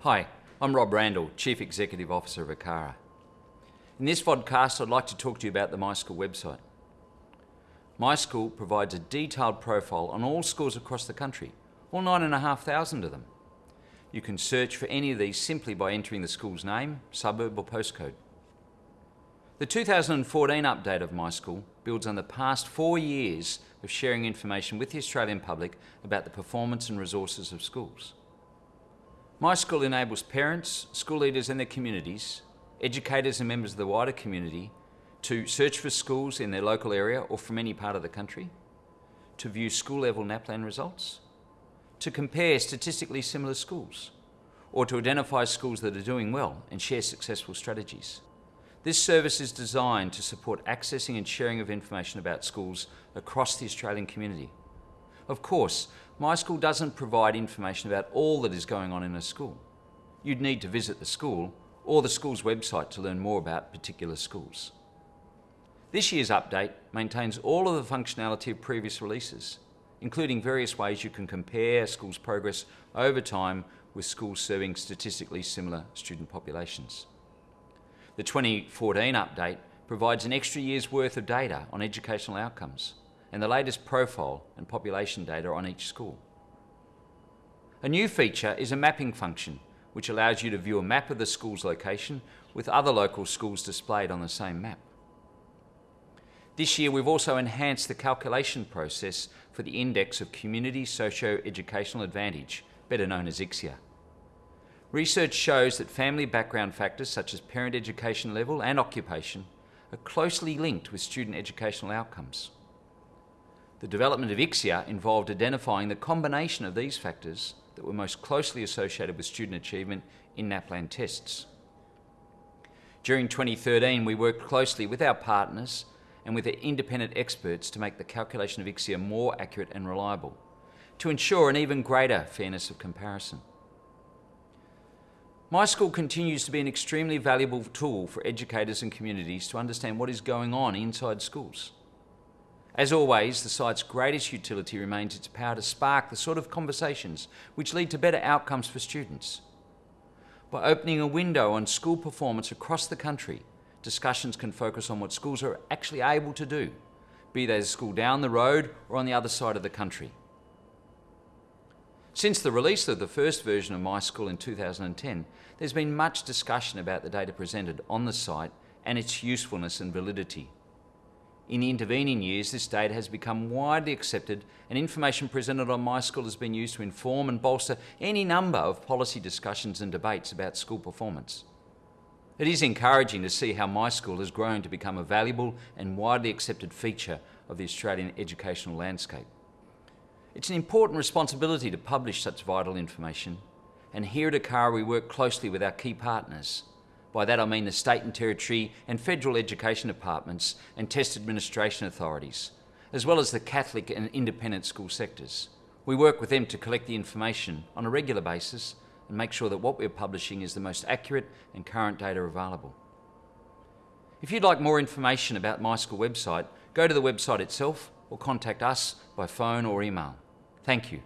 Hi, I'm Rob Randall, Chief Executive Officer of ACARA. In this vodcast, I'd like to talk to you about the MySchool website. MySchool provides a detailed profile on all schools across the country, all 9,500 of them. You can search for any of these simply by entering the school's name, suburb or postcode. The 2014 update of MySchool builds on the past four years of sharing information with the Australian public about the performance and resources of schools. MySchool enables parents, school leaders and their communities, educators and members of the wider community to search for schools in their local area or from any part of the country, to view school level NAPLAN results, to compare statistically similar schools, or to identify schools that are doing well and share successful strategies. This service is designed to support accessing and sharing of information about schools across the Australian community. Of course, my school doesn't provide information about all that is going on in a school. You'd need to visit the school or the school's website to learn more about particular schools. This year's update maintains all of the functionality of previous releases, including various ways you can compare schools' progress over time with schools serving statistically similar student populations. The 2014 update provides an extra year's worth of data on educational outcomes, and the latest profile and population data on each school. A new feature is a mapping function, which allows you to view a map of the school's location with other local schools displayed on the same map. This year we've also enhanced the calculation process for the Index of Community Socio-Educational Advantage, better known as ICSEA. Research shows that family background factors such as parent education level and occupation are closely linked with student educational outcomes. The development of ICSEA involved identifying the combination of these factors that were most closely associated with student achievement in NAPLAN tests. During 2013, we worked closely with our partners and with independent experts to make the calculation of ICSEA more accurate and reliable, to ensure an even greater fairness of comparison. MySchool continues to be an extremely valuable tool for educators and communities to understand what is going on inside schools. As always, the site's greatest utility remains its power to spark the sort of conversations which lead to better outcomes for students. By opening a window on school performance across the country, discussions can focus on what schools are actually able to do, be they a school down the road or on the other side of the country. Since the release of the first version of MySchool in 2010, there's been much discussion about the data presented on the site and its usefulness and validity. In the intervening years, this data has become widely accepted and information presented on MySchool has been used to inform and bolster any number of policy discussions and debates about school performance. It is encouraging to see how MySchool has grown to become a valuable and widely accepted feature of the Australian educational landscape. It's an important responsibility to publish such vital information, and here at ACARA we work closely with our key partners, by that I mean the state and territory and federal education departments and test administration authorities, as well as the Catholic and independent school sectors. We work with them to collect the information on a regular basis and make sure that what we're publishing is the most accurate and current data available. If you'd like more information about MySchool website, go to the website itself or contact us by phone or email. Thank you.